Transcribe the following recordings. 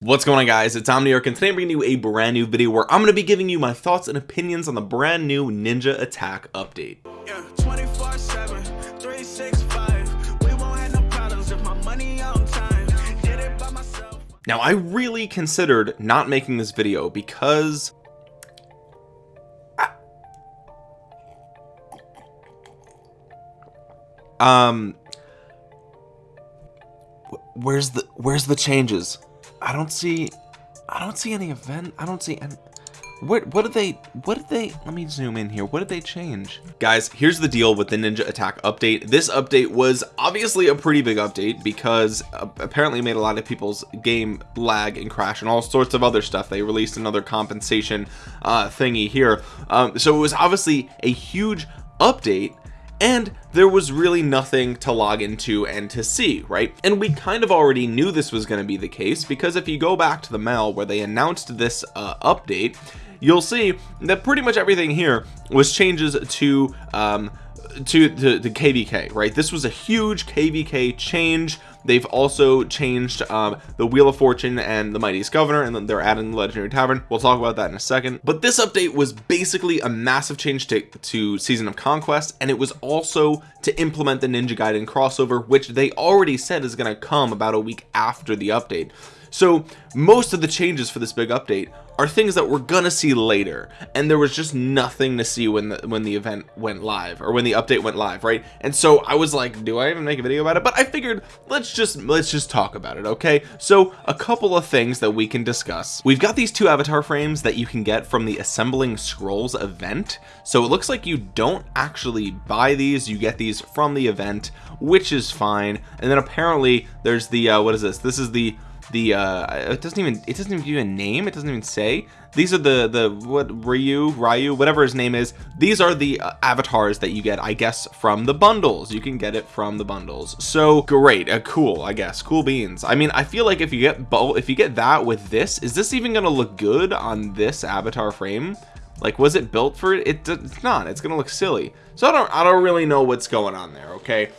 what's going on guys? It's Omniarch and today I'm bringing you a brand new video where I'm going to be giving you my thoughts and opinions on the brand new ninja attack update. Yeah, 24 7 365 we won't have no problems if my money on time. Did it by myself. Now I really considered not making this video because I... um where's the where's the changes I don't see I don't see any event I don't see any what what did they what did they let me zoom in here what did they change? Guys here's the deal with the ninja attack update. This update was obviously a pretty big update because uh, apparently made a lot of people's game lag and crash and all sorts of other stuff. They released another compensation uh thingy here. Um so it was obviously a huge update and there was really nothing to log into and to see right? And we kind of already knew this was going to be the case because if you go back to the mail where they announced this uh, update you'll see that pretty much everything here was changes to um, to the, the kvk right? This was a huge kvk change they've also changed um, the wheel of fortune and the mightiest governor and then they're adding the legendary tavern. We'll talk about that in a second. But this update was basically a massive change to, to season of conquest and it was also to implement the ninja gaiden crossover which they already said is going to come about a week after the update so most of the changes for this big update are things that we're gonna see later and there was just nothing to see when the when the event went live or when the update went live right? And so I was like do I even make a video about it? But I figured let's just let's just talk about it okay? So a couple of things that we can discuss. We've got these two avatar frames that you can get from the assembling scrolls event. So it looks like you don't actually buy these you get these from the event which is fine. And then apparently there's the uh, what is this? This is the the uh it doesn't even it doesn't even give you a name it doesn't even say. These are the the what Ryu Ryu whatever his name is these are the uh, avatars that you get I guess from the bundles. You can get it from the bundles. So great uh, cool I guess cool beans. I mean I feel like if you get both if you get that with this is this even gonna look good on this avatar frame? Like was it built for it, it it's not it's gonna look silly. So I don't I don't really know what's going on there okay?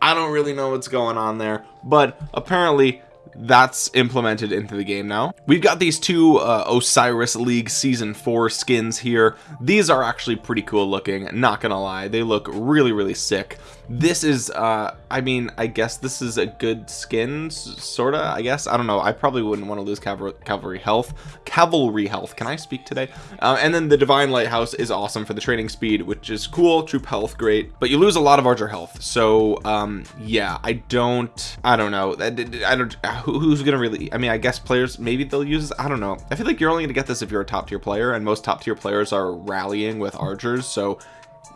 I don't really know what's going on there but apparently that's implemented into the game now. We've got these two uh, Osiris League season 4 skins here. These are actually pretty cool looking not gonna lie. They look really really sick this is uh I mean I guess this is a good skin sorta I guess. I don't know. I probably wouldn't want to lose cavalry, health cavalry health. Can I speak today? Uh, and then the divine lighthouse is awesome for the training speed which is cool. Troop health great. But you lose a lot of archer health. So um yeah I don't I don't know. I, I don't who's gonna really I mean I guess players maybe they'll use I don't know. I feel like you're only gonna get this if you're a top tier player and most top tier players are rallying with archers. So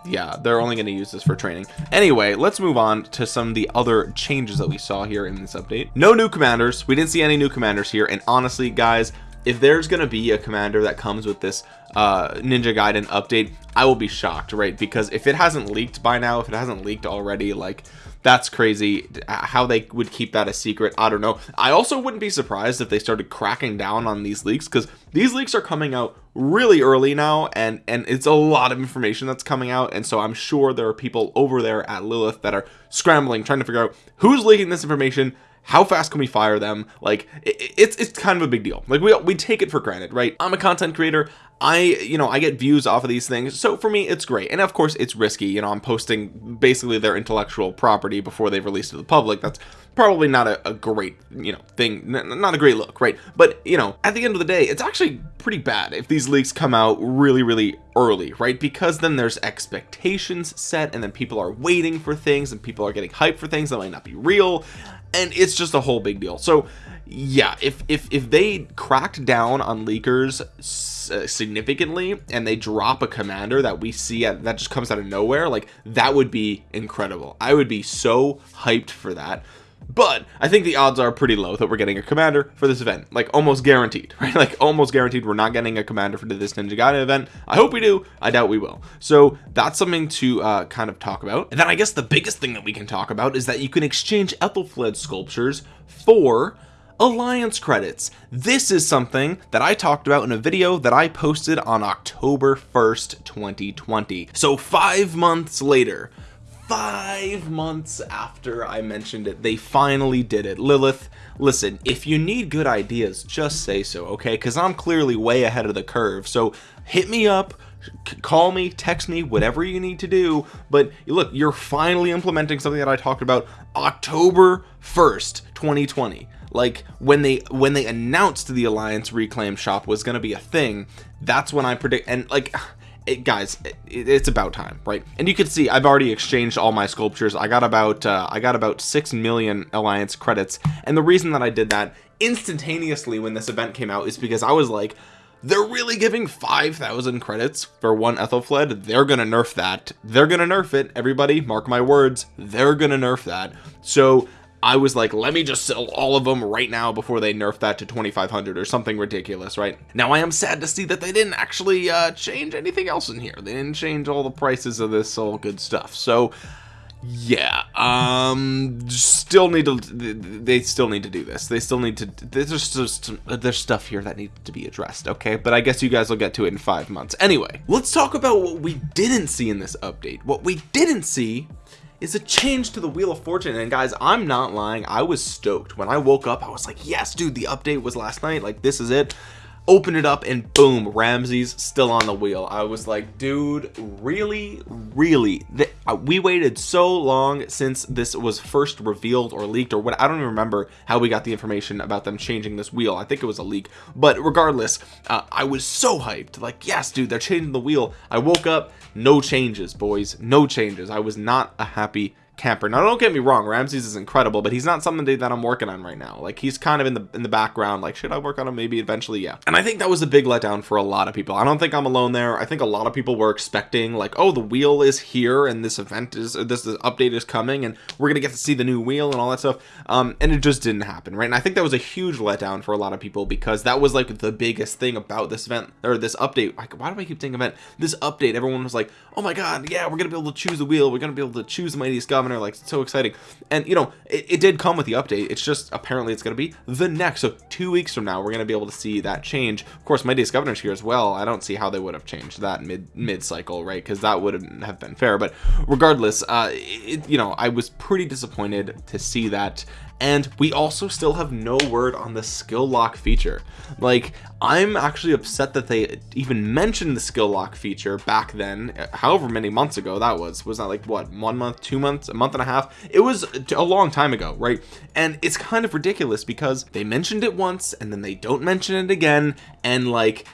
yeah they're only going to use this for training. Anyway let's move on to some of the other changes that we saw here in this update. No new commanders. We didn't see any new commanders here and honestly guys if there's going to be a commander that comes with this uh ninja gaiden update i will be shocked right? Because if it hasn't leaked by now if it hasn't leaked already like that's crazy. How they would keep that a secret I don't know. I also wouldn't be surprised if they started cracking down on these leaks because these leaks are coming out really early now and and it's a lot of information that's coming out and so I'm sure there are people over there at Lilith that are scrambling trying to figure out who's leaking this information how fast can we fire them? Like it, it's it's kind of a big deal. Like we, we take it for granted right? I'm a content creator. I you know I get views off of these things. So for me it's great. And of course it's risky. You know I'm posting basically their intellectual property before they've released to the public. That's probably not a, a great you know thing. Not a great look right? But you know at the end of the day it's actually pretty bad if these leaks come out really really early right? Because then there's expectations set and then people are waiting for things and people are getting hyped for things that might not be real and it's just a whole big deal. So yeah if if if they cracked down on leakers uh, significantly and they drop a commander that we see at, that just comes out of nowhere like that would be incredible. I would be so hyped for that but I think the odds are pretty low that we're getting a commander for this event. Like almost guaranteed right? Like almost guaranteed we're not getting a commander for this Ninja Gaiden event. I hope we do. I doubt we will. So that's something to uh, kind of talk about. And then I guess the biggest thing that we can talk about is that you can exchange Aethelflaed sculptures for alliance credits. This is something that I talked about in a video that I posted on October 1st 2020 so five months later five months after I mentioned it they finally did it. Lilith listen if you need good ideas just say so okay? Because I'm clearly way ahead of the curve. So hit me up call me text me whatever you need to do. But look you're finally implementing something that I talked about October 1st 2020 like when they when they announced the alliance reclaim shop was going to be a thing that's when I predict and like it, guys it, it's about time right? And you can see I've already exchanged all my sculptures. I got about uh, I got about six million alliance credits. And the reason that I did that instantaneously when this event came out is because I was like they're really giving 5,000 credits for one Aethelflaed they're gonna nerf that. They're gonna nerf it. Everybody mark my words they're gonna nerf that. So I was like let me just sell all of them right now before they nerf that to 2500 or something ridiculous right? Now I am sad to see that they didn't actually uh, change anything else in here. They didn't change all the prices of this all good stuff. So yeah um still need to they still need to do this. They still need to there's just there's stuff here that needs to be addressed okay? But i guess you guys will get to it in five months. Anyway let's talk about what we didn't see in this update. What we didn't see is a change to the wheel of fortune. And guys i'm not lying. I was stoked. When i woke up i was like yes dude the update was last night. Like this is it open it up and boom Ramses still on the wheel. I was like dude really really? The, uh, we waited so long since this was first revealed or leaked or what I don't even remember how we got the information about them changing this wheel. I think it was a leak. But regardless uh, I was so hyped. Like yes dude they're changing the wheel. I woke up no changes boys no changes. I was not a happy camper. Now don't get me wrong Ramses is incredible but he's not somebody that I'm working on right now. Like he's kind of in the in the background like should I work on him? Maybe eventually yeah. And I think that was a big letdown for a lot of people. I don't think I'm alone there. I think a lot of people were expecting like oh the wheel is here and this event is this, this update is coming and we're gonna get to see the new wheel and all that stuff. Um and it just didn't happen right? And I think that was a huge letdown for a lot of people because that was like the biggest thing about this event or this update. Like why do I keep thinking event this update? Everyone was like oh my god yeah we're gonna be able to choose the wheel. We're gonna be able to choose the mightiest governor governor like so exciting. And you know it, it did come with the update. It's just apparently it's going to be the next. So two weeks from now we're going to be able to see that change. Of course mightiest governor's here as well. I don't see how they would have changed that mid mid cycle right? Because that wouldn't have been fair. But regardless uh it, you know I was pretty disappointed to see that and we also still have no word on the skill lock feature. Like I'm actually upset that they even mentioned the skill lock feature back then uh, however many months ago that was. Was that like what one month two months a month and a half? It was a long time ago right? And it's kind of ridiculous because they mentioned it once and then they don't mention it again. And like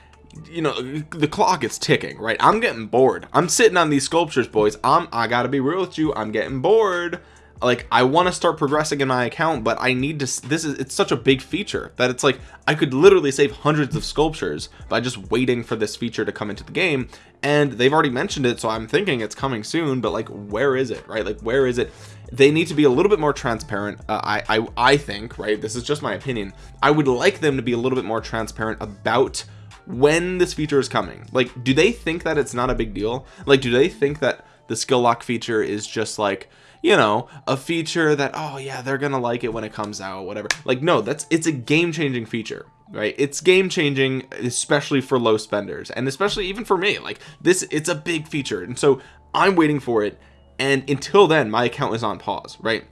you know the clock is ticking right? I'm getting bored. I'm sitting on these sculptures boys. I'm i gotta be real with you. I'm getting bored like I want to start progressing in my account but I need to this is it's such a big feature that it's like I could literally save hundreds of sculptures by just waiting for this feature to come into the game and they've already mentioned it so I'm thinking it's coming soon but like where is it right? Like where is it? They need to be a little bit more transparent uh, I, I I think right? This is just my opinion. I would like them to be a little bit more transparent about when this feature is coming. Like do they think that it's not a big deal? Like do they think that the skill lock feature is just like you know a feature that oh yeah they're gonna like it when it comes out whatever. Like no that's it's a game-changing feature right? It's game changing especially for low spenders and especially even for me. Like this it's a big feature and so I'm waiting for it and until then my account is on pause right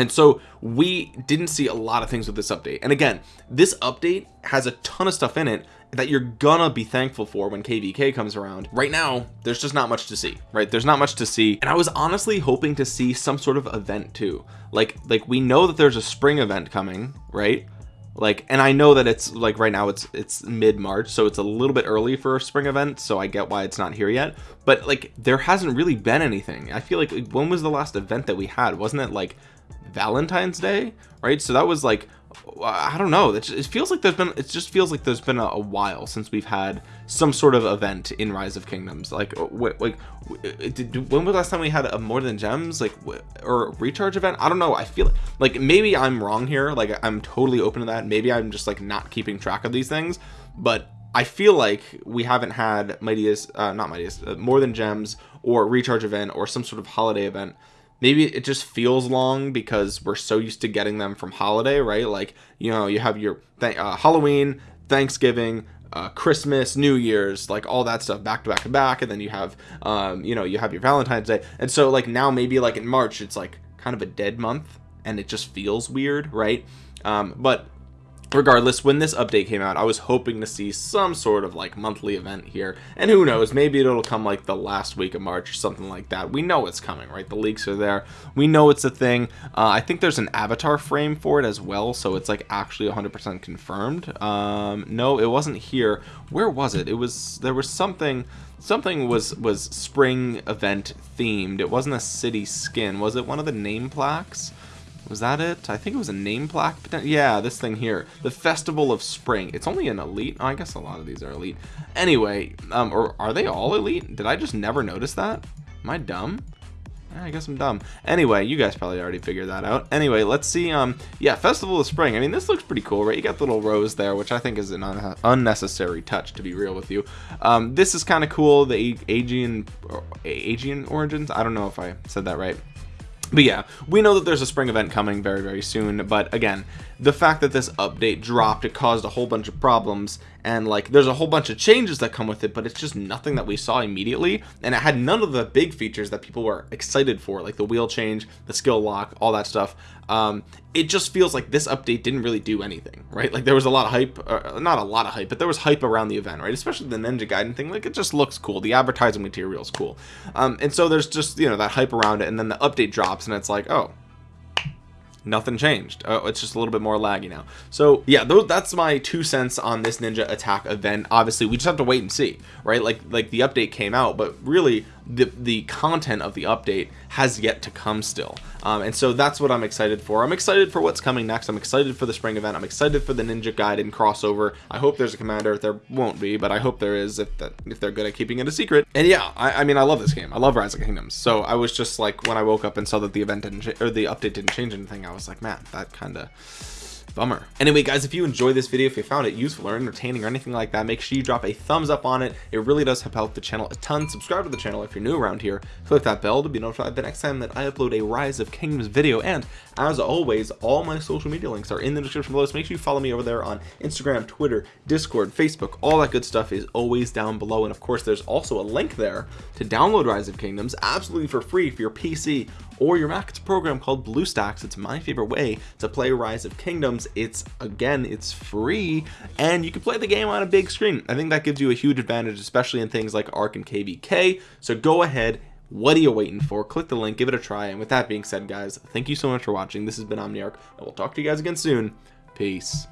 and so we didn't see a lot of things with this update. And again this update has a ton of stuff in it that you're gonna be thankful for when kvk comes around. Right now there's just not much to see right? There's not much to see. And i was honestly hoping to see some sort of event too. Like like we know that there's a spring event coming right? Like and i know that it's like right now it's it's mid-march so it's a little bit early for a spring event so i get why it's not here yet. But like there hasn't really been anything. I feel like when was the last event that we had? Wasn't it like valentine's day right? So that was like I don't know. It feels like there's been it just feels like there's been a, a, while since we've had some sort of event in rise of kingdoms. Like uh, like did, when was last time we had a more than gems like or recharge event? I don't know. I feel like maybe I'm wrong here. Like I'm totally open to that. Maybe I'm just like not keeping track of these things. But I feel like we haven't had mightiest uh, not mightiest uh, more than gems or recharge event or some sort of holiday event maybe it just feels long because we're so used to getting them from holiday right? Like you know you have your th uh, Halloween Thanksgiving uh, Christmas, New Year's, like all that stuff back to back to back, and then you have, um, you know, you have your Valentine's Day, and so like now maybe like in March it's like kind of a dead month, and it just feels weird, right? Um, but regardless when this update came out I was hoping to see some sort of like monthly event here. And who knows maybe it'll come like the last week of March or something like that. We know it's coming right? The leaks are there. We know it's a thing. Uh, I think there's an avatar frame for it as well so it's like actually 100% confirmed. Um, no it wasn't here. Where was it? It was there was something something was was spring event themed. It wasn't a city skin. Was it one of the name plaques was that it? I think it was a name plaque. Yeah, this thing here. The Festival of Spring. It's only an elite. Oh, I guess a lot of these are elite. Anyway, um, or are they all elite? Did I just never notice that? Am I dumb? I guess I'm dumb. Anyway, you guys probably already figured that out. Anyway, let's see. Um, yeah, Festival of Spring. I mean, this looks pretty cool, right? You got the little rose there, which I think is an un unnecessary touch, to be real with you. Um, this is kind of cool. The Aegean, Aegean origins. I don't know if I said that right but yeah we know that there's a spring event coming very very soon but again the fact that this update dropped it caused a whole bunch of problems and like there's a whole bunch of changes that come with it but it's just nothing that we saw immediately and it had none of the big features that people were excited for like the wheel change the skill lock all that stuff. Um, it just feels like this update didn't really do anything right? Like there was a lot of hype uh, not a lot of hype but there was hype around the event right? Especially the ninja gaiden thing like it just looks cool. The advertising material is cool. Um, and so there's just you know that hype around it and then the update drops and it's like oh nothing changed. Oh, it's just a little bit more laggy now. So yeah those that's my two cents on this ninja attack event. Obviously we just have to wait and see right? Like like the update came out but really the the content of the update has yet to come still. Um, and so that's what I'm excited for. I'm excited for what's coming next. I'm excited for the spring event. I'm excited for the Ninja Gaiden crossover. I hope there's a commander. There won't be but I hope there is if that if they're good at keeping it a secret. And yeah I, I mean I love this game. I love Rise of Kingdoms. So I was just like when I woke up and saw that the event didn't or the update didn't change anything I was like man that kind of bummer. Anyway guys if you enjoyed this video if you found it useful or entertaining or anything like that make sure you drop a thumbs up on it. It really does help out the channel a ton. Subscribe to the channel if you're new around here. Click that bell to be notified the next time that i upload a rise of kingdoms video. And as always all my social media links are in the description below. So make sure you follow me over there on instagram twitter discord facebook. All that good stuff is always down below. And of course there's also a link there to download rise of kingdoms absolutely for free for your pc or your Mac. It's a program called BlueStacks. It's my favorite way to play Rise of Kingdoms. It's again, it's free and you can play the game on a big screen. I think that gives you a huge advantage, especially in things like Ark and KVK. So go ahead what are you waiting for click the link give it a try and with that being said guys thank you so much for watching this has been omniarch and we'll talk to you guys again soon peace